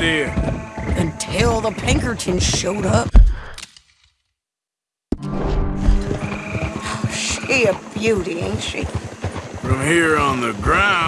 idea. Until the Pinkertons showed up. Oh, she a beauty, ain't she? From here on the ground...